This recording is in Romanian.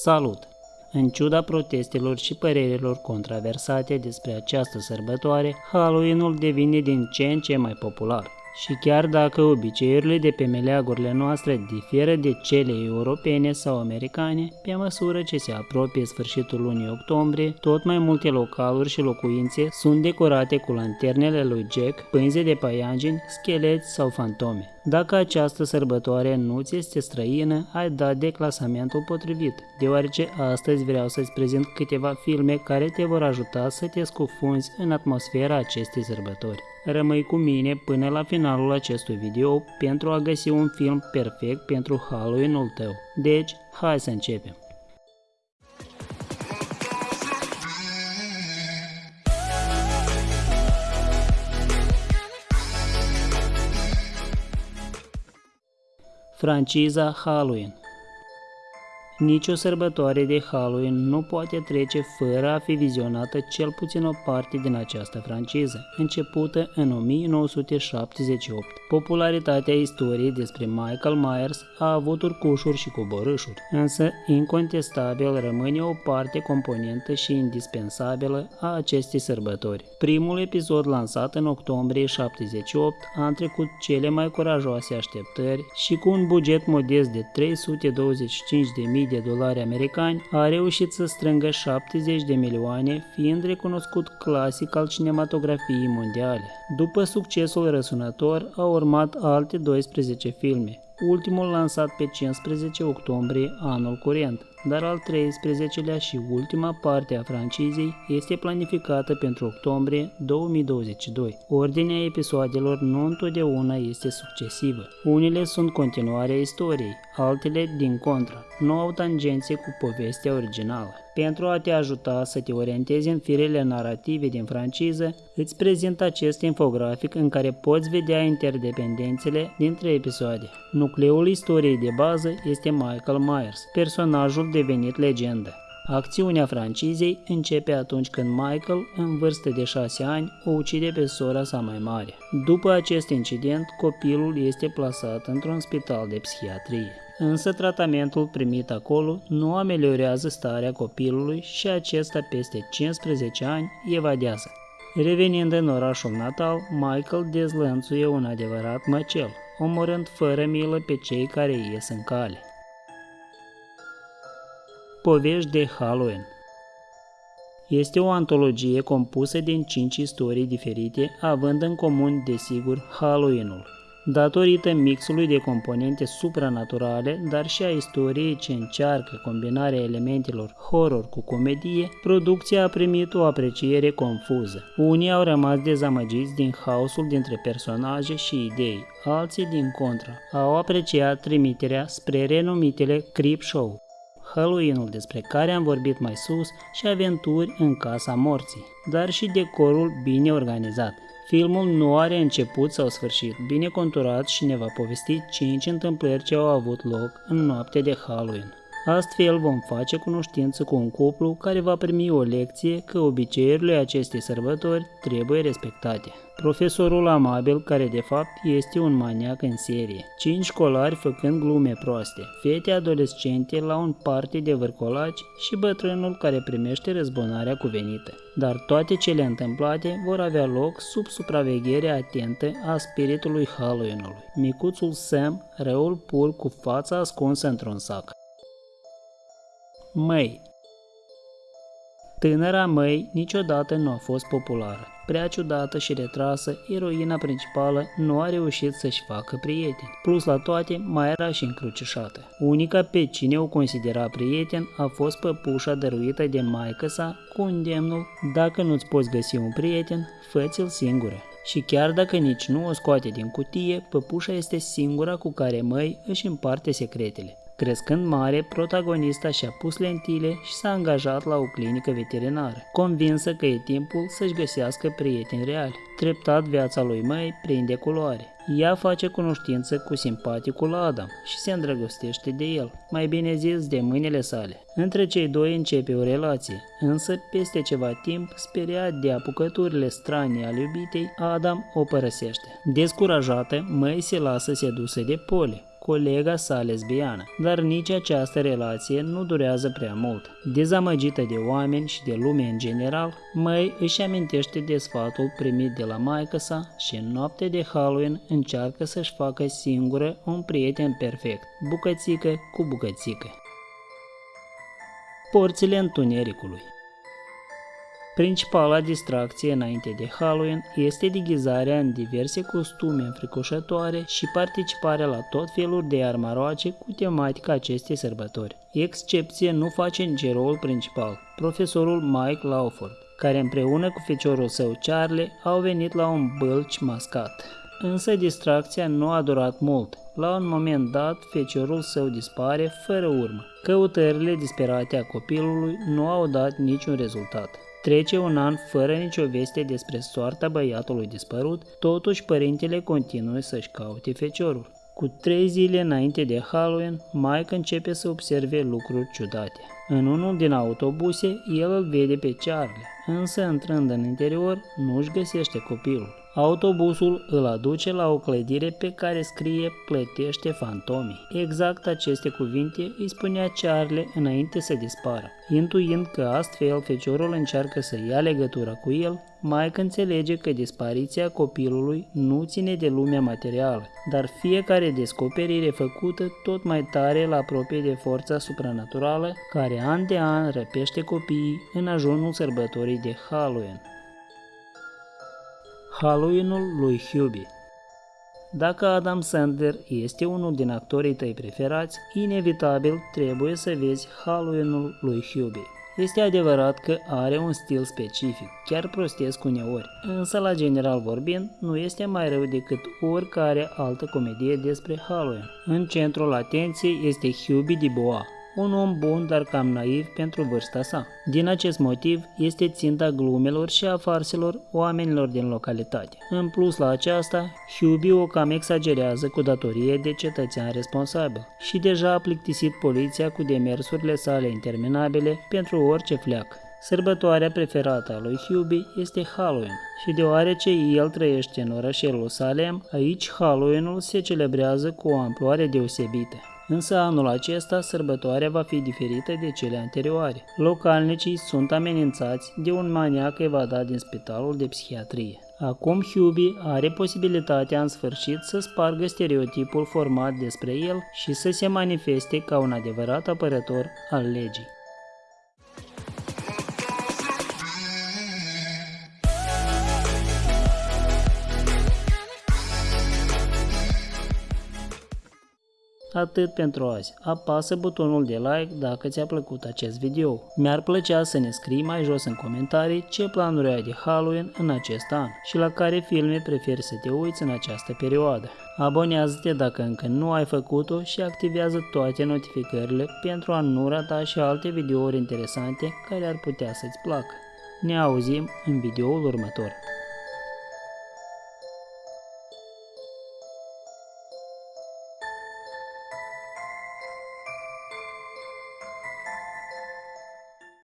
Salut! În ciuda protestelor și părerilor controversate despre această sărbătoare, Halloween-ul devine din ce în ce mai popular. Și chiar dacă obiceiurile de pe meleagurile noastre diferă de cele europene sau americane, pe măsură ce se apropie sfârșitul lunii octombrie, tot mai multe localuri și locuințe sunt decorate cu lanternele lui Jack, pânze de paianjeni, scheleți sau fantome. Dacă această sărbătoare nu ți este străină, ai dat de clasamentul potrivit, deoarece astăzi vreau să-ți prezint câteva filme care te vor ajuta să te scufunzi în atmosfera acestei sărbători. Rămâi cu mine până la finalul acestui video pentru a găsi un film perfect pentru Halloween-ul tău. Deci, hai să începem! Franciza Halloween Nicio sărbătoare de Halloween nu poate trece fără a fi vizionată cel puțin o parte din această franciză, începută în 1978. Popularitatea istoriei despre Michael Myers a avut urcușuri și coborâșuri, însă incontestabil rămâne o parte componentă și indispensabilă a acestei sărbători. Primul episod lansat în octombrie 78 a trecut cele mai curajoase așteptări și cu un buget modest de 325.000 de dolari americani, a reușit să strângă 70 de milioane, fiind recunoscut clasic al cinematografiei mondiale. După succesul răsunător, au urmat alte 12 filme, ultimul lansat pe 15 octombrie anul curent, dar al 13-lea și ultima parte a francizei este planificată pentru octombrie 2022. Ordinea episoadelor nu întotdeauna este succesivă. Unele sunt continuarea istoriei, altele din contra, nu au tangențe cu povestea originală. Pentru a te ajuta să te orientezi în firele narrative din franciză, îți prezint acest infografic în care poți vedea interdependențele dintre episoade. Nucleul istoriei de bază este Michael Myers, personajul devenit legendă. Acțiunea francizei începe atunci când Michael, în vârstă de 6 ani, o ucide pe sora sa mai mare. După acest incident, copilul este plasat într-un spital de psihiatrie. Însă tratamentul primit acolo nu ameliorează starea copilului și acesta peste 15 ani evadează. Revenind în orașul natal, Michael dezlănțuie un adevărat măcel, omorând fără milă pe cei care ies în cale. Povești de Halloween este o antologie compusă din cinci istorii diferite, având în comun, desigur, Halloween-ul. Datorită mixului de componente supranaturale, dar și a istoriei ce încearcă combinarea elementelor horror cu comedie, producția a primit o apreciere confuză. Unii au rămas dezamăgiți din haosul dintre personaje și idei, alții din contra au apreciat trimiterea spre renumitele Creep Show, Halloween-ul despre care am vorbit mai sus și aventuri în Casa Morții, dar și decorul bine organizat. Filmul nu are început sau sfârșit, bine conturat și ne va povesti 5 întâmplări ce au avut loc în noapte de Halloween. Astfel vom face cunoștință cu un cuplu care va primi o lecție că obiceiurile acestei sărbători trebuie respectate. Profesorul amabil, care de fapt este un maniac în serie. Cinci școlari făcând glume proaste, fete adolescente la un party de vârcolaci și bătrânul care primește răzbunarea cuvenită. Dar toate cele întâmplate vor avea loc sub supraveghere atentă a spiritului Halloween-ului. Micuțul Sam, răul pur cu fața ascunsă într-un sac. Măi Tânăra Măi niciodată nu a fost populară. Prea ciudată și retrasă, eroina principală nu a reușit să-și facă prieteni. Plus la toate, mai era și încrucișată. Unica pe cine o considera prieten a fost păpușa dăruită de maică sa cu îndemnul Dacă nu-ți poți găsi un prieten, fă-ți-l singură. Și chiar dacă nici nu o scoate din cutie, păpușa este singura cu care măi își împarte secretele. Crescând mare, protagonista și-a pus lentile și s-a angajat la o clinică veterinară, convinsă că e timpul să-și găsească prieteni reali. Treptat viața lui Mai prinde culoare. Ea face cunoștință cu simpaticul Adam și se îndrăgostește de el, mai bine zis de mâinile sale. Între cei doi începe o relație, însă peste ceva timp, speriat de apucăturile strane ale iubitei, Adam o părăsește. Descurajată, Mai se lasă sedusă de Poli, colega sa lesbiană, dar nici această relație nu durează prea mult. Dezamăgită de oameni și de lume în general, May își amintește de sfatul primit de la maică sa și în noapte de Halloween încearcă să-și facă singură un prieten perfect, bucățică cu bucățică. Porțile întunericului Principala distracție înainte de Halloween este deghizarea în diverse costume înfricoșătoare și participarea la tot felul de armaroace cu tematica acestei sărbători. Excepție nu face nici rolul principal, profesorul Mike Lawford, care împreună cu feciorul său Charlie au venit la un bălci mascat. Însă distracția nu a durat mult. La un moment dat, feciorul său dispare fără urmă. Căutările disperate a copilului nu au dat niciun rezultat. Trece un an fără nicio veste despre soarta băiatului dispărut, totuși părintele continuă să-și caute feciorul. Cu trei zile înainte de Halloween, Mike începe să observe lucruri ciudate. În unul din autobuse, el îl vede pe Charlie, însă intrând în interior, nu își găsește copilul. Autobuzul îl aduce la o clădire pe care scrie plătește fantomii. Exact aceste cuvinte îi spunea Charlie înainte să dispară. Intuind că astfel feciorul încearcă să ia legătura cu el, Mike înțelege că dispariția copilului nu ține de lumea materială, dar fiecare descoperire făcută tot mai tare la apropie de forța supranaturală care an de an răpește copiii în ajunul sărbătorii de Halloween. Halloween-ul lui Hubie Dacă Adam Sandler este unul din actorii tăi preferați, inevitabil trebuie să vezi Halloween-ul lui Hubie. Este adevărat că are un stil specific, chiar prostesc uneori, însă la general vorbind, nu este mai rău decât oricare altă comedie despre Halloween. În centrul atenției este Hubie Dubois, un om bun, dar cam naiv pentru vârsta sa. Din acest motiv, este ținta glumelor și a farselor oamenilor din localitate. În plus la aceasta, Hubie o cam exagerează cu datorie de cetățean responsabil și deja a plictisit poliția cu demersurile sale interminabile pentru orice fleac. Sărbătoarea preferată a lui Hubie este Halloween și deoarece el trăiește în orășelul Salem, aici Halloweenul se celebrează cu o amploare deosebită. Însă anul acesta sărbătoarea va fi diferită de cele anterioare. Localnicii sunt amenințați de un maniac evadat din spitalul de psihiatrie. Acum Hubie are posibilitatea în sfârșit să spargă stereotipul format despre el și să se manifeste ca un adevărat apărător al legii. Atât pentru azi. Apasă butonul de like dacă ți-a plăcut acest video. Mi-ar plăcea să ne scrii mai jos în comentarii ce planuri ai de Halloween în acest an și la care filme preferi să te uiți în această perioadă. Abonează-te dacă încă nu ai făcut-o și activează toate notificările pentru a nu rata și alte videouri interesante care ar putea să-ți placă. Ne auzim în videoul următor.